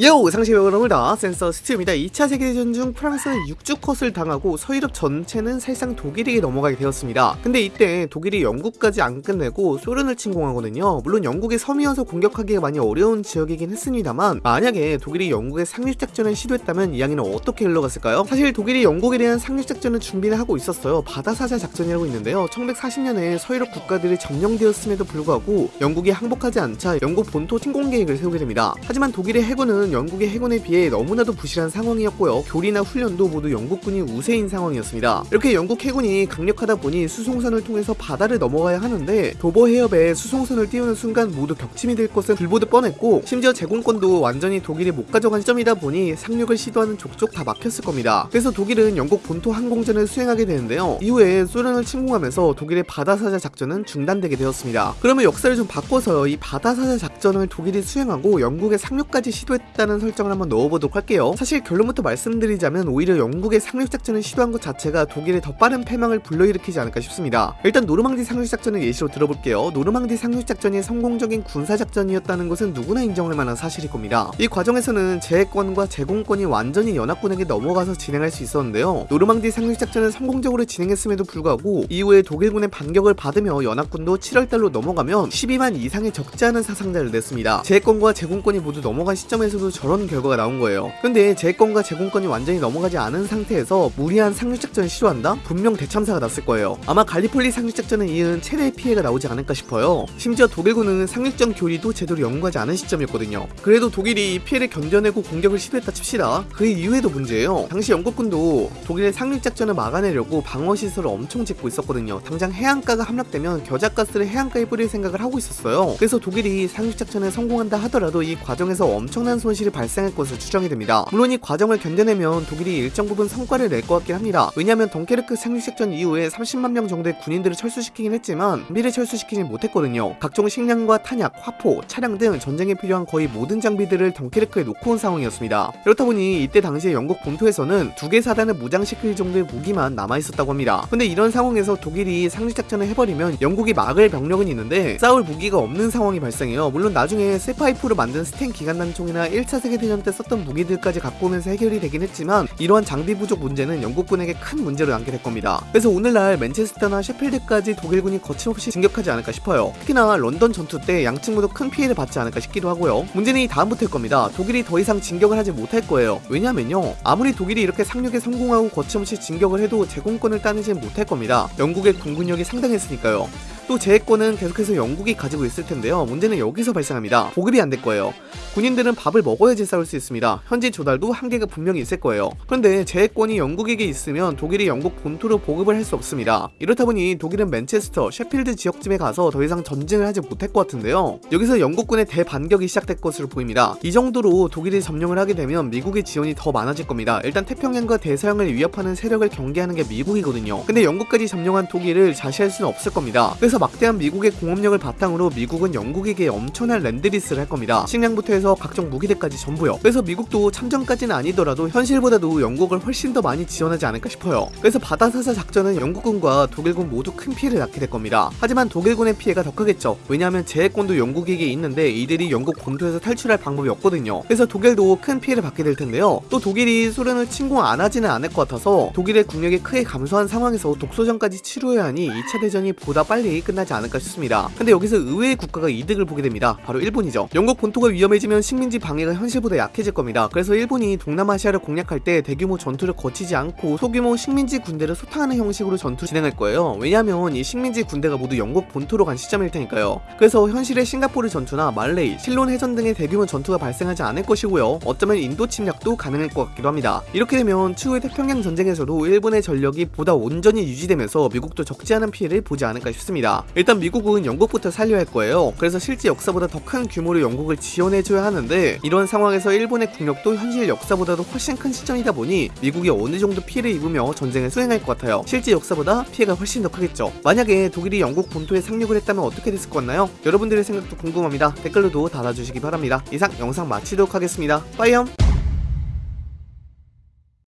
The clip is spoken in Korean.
요! 상시 여러분다 센서 스튜입니다. 2차 세계대전 중 프랑스는 육주컷을 당하고 서유럽 전체는 사실상 독일에게 넘어가게 되었습니다. 근데 이때 독일이 영국까지 안 끝내고 소련을 침공하거든요. 물론 영국의 섬이어서 공격하기가 많이 어려운 지역이긴 했습니다만 만약에 독일이 영국의 상륙작전을 시도했다면 이야기는 어떻게 흘러갔을까요? 사실 독일이 영국에 대한 상륙작전을 준비를 하고 있었어요. 바다사자 작전이라고 있는데요. 1940년에 서유럽 국가들이 점령되었음에도 불구하고 영국이 항복하지 않자 영국 본토 침공 계획을 세우게 됩니다. 하지만 독일의 해군은 상황은 영국의 해군에 비해 너무나도 부실한 상황이었고요. 교리나 훈련도 모두 영국군이 우세인 상황이었습니다. 이렇게 영국 해군이 강력하다 보니 수송선을 통해서 바다를 넘어가야 하는데 도보 해협에 수송선을 띄우는 순간 모두 격침이 될 것은 불보듯 뻔했고 심지어 제공권도 완전히 독일이 못 가져간 시점이다 보니 상륙을 시도하는 족족 다 막혔을 겁니다. 그래서 독일은 영국 본토 항공전을 수행하게 되는데요. 이후에 소련을 침공하면서 독일의 바다사자 작전은 중단되게 되었습니다. 그러면 역사를 좀 바꿔서 이 바다사자 작전을 독일이 수행하고 영국의 상륙까지 시도했 했다는 설정을 한번 넣어보도록 할게요. 사실 결론부터 말씀드리자면 오히려 영국의 상륙작전을 시도한 것 자체가 독일의 더 빠른 패망을 불러일으키지 않을까 싶습니다. 일단 노르망디 상륙작전을 예시로 들어볼게요. 노르망디 상륙작전이 성공적인 군사작전이었다는 것은 누구나 인정할 만한 사실일 겁니다. 이 과정에서는 제해권과 제공권이 완전히 연합군에게 넘어가서 진행할 수 있었는데요. 노르망디 상륙작전을 성공적으로 진행했음에도 불구하고 이후에 독일군의 반격을 받으며 연합군도 7월달로 넘어가면 12만 이상의 적지 않은 사상자를 냈습니다. 제해권과 제공권이 모두 넘어간 시점에서 상에서도 저런 결과가 나온 거예요. 근데 제권과 제공권이 완전히 넘어가지 않은 상태에서 무리한 상륙작전을 시도한다? 분명 대참사가 났을 거예요. 아마 갈리폴리 상륙작전에 이은 최대의 피해가 나오지 않을까 싶어요. 심지어 독일군은 상륙전 교리도 제대로 연구하지 않은 시점이었거든요. 그래도 독일이 이 피해를 견뎌내고 공격을 시도했다 칩시다. 그 이후에도 문제예요. 당시 영국군도 독일의 상륙작전을 막아내려고 방어시설을 엄청 짓고 있었거든요. 당장 해안가가 함락되면 겨자가스를 해안가에 뿌릴 생각을 하고 있었어요. 그래서 독일이 상륙작전에 성공한다 하더라도 이 과정에서 엄청난 손 실이 발생할 것으로 추정이 됩니다. 물론 이 과정을 견뎌내면 독일이 일정 부분 성과를 낼 것 같긴 합니다. 왜냐하면 덩케르크 상륙작전 이후에 30만 명 정도의 군인들을 철수시키긴 했지만 장비를 철수시키진 못했거든요. 각종 식량과 탄약, 화포, 차량 등 전쟁에 필요한 거의 모든 장비들을 덩케르크에 놓고 온 상황이었습니다. 그렇다 보니 이때 당시에 영국 본토에서는 두 개 사단을 무장시킬 정도의 무기만 남아있었다고 합니다. 근데 이런 상황에서 독일이 상륙작전을 해버리면 영국이 막을 병력은 있는데 싸울 무기가 없는 상황이 발생해요. 물론 나중에 쇠파이프로 만든 스텐 기관단총이나 1차 세계대전 때 썼던 무기들까지 갖고 오면서 해결이 되긴 했지만 이러한 장비 부족 문제는 영국군에게 큰 문제로 남게 될 겁니다. 그래서 오늘날 맨체스터나 셰필드까지 독일군이 거침없이 진격하지 않을까 싶어요. 특히나 런던 전투 때 양측 모두 큰 피해를 받지 않을까 싶기도 하고요. 문제는 이 다음부터일 겁니다. 독일이 더 이상 진격을 하지 못할 거예요. 왜냐면요. 아무리 독일이 이렇게 상륙에 성공하고 거침없이 진격을 해도 제공권을 따내지 못할 겁니다. 영국의 군군력이 상당했으니까요. 또 제해권은 계속해서 영국이 가지고 있을 텐데요. 문제는 여기서 발생합니다. 보급이 안 될 거예요. 군인들은 밥을 먹어야지 싸울 수 있습니다. 현지 조달도 한계가 분명히 있을 거예요. 그런데 제해권이 영국에게 있으면 독일이 영국 본토로 보급을 할 수 없습니다. 이렇다 보니 독일은 맨체스터, 셰필드 지역쯤에 가서 더 이상 전쟁을 하지 못할 것 같은데요. 여기서 영국군의 대반격이 시작될 것으로 보입니다. 이 정도로 독일이 점령을 하게 되면 미국의 지원이 더 많아질 겁니다. 일단 태평양과 대서양을 위협하는 세력을 경계하는 게 미국이거든요. 근데 영국까지 점령한 독일을 자시할 수는 없을 겁니다. 그래서 막대한 미국의 공업력을 바탕으로 미국은 영국에게 엄청난 랜드리스를 할 겁니다. 식량부터 해서 각종 무기대까지 전부요. 그래서 미국도 참전까지는 아니더라도 현실보다도 영국을 훨씬 더 많이 지원하지 않을까 싶어요. 그래서 바다사사 작전은 영국군과 독일군 모두 큰 피해를 낳게 될 겁니다. 하지만 독일군의 피해가 더 크겠죠. 왜냐하면 제해권도 영국에게 있는데 이들이 영국 본토에서 탈출할 방법이 없거든요. 그래서 독일도 큰 피해를 받게 될 텐데요. 또 독일이 소련을 침공 안 하지는 않을 것 같아서 독일의 국력이 크게 감소한 상황에서 독소전까지 치루해야 하니 2차 대전이 보다 빨리 끝 끝나지 않을까 싶습니다. 근데 여기서 의외의 국가가 이득을 보게 됩니다. 바로 일본이죠. 영국 본토가 위험해지면 식민지 방해가 현실보다 약해질 겁니다. 그래서 일본이 동남아시아를 공략할 때 대규모 전투를 거치지 않고 소규모 식민지 군대를 소탕하는 형식으로 전투를 진행할 거예요. 왜냐하면 이 식민지 군대가 모두 영국 본토로 간 시점일 테니까요. 그래서 현실의 싱가포르 전투나 말레이, 실론 해전 등의 대규모 전투가 발생하지 않을 것이고요. 어쩌면 인도 침략도 가능할 것 같기도 합니다. 이렇게 되면 추후의 태평양 전쟁에서도 일본의 전력이 보다 온전히 유지되면서 미국도 적지 않은 피해를 보지 않을까 싶습니다. 일단 미국은 영국부터 살려야 할 거예요. 그래서 실제 역사보다 더 큰 규모로 영국을 지원해줘야 하는데 이런 상황에서 일본의 국력도 현실 역사보다도 훨씬 큰 시점이다 보니 미국이 어느 정도 피해를 입으며 전쟁을 수행할 것 같아요. 실제 역사보다 피해가 훨씬 더 크겠죠. 만약에 독일이 영국 본토에 상륙을 했다면 어떻게 됐을 것 같나요? 여러분들의 생각도 궁금합니다. 댓글로도 달아주시기 바랍니다. 이상 영상 마치도록 하겠습니다. 빠이염!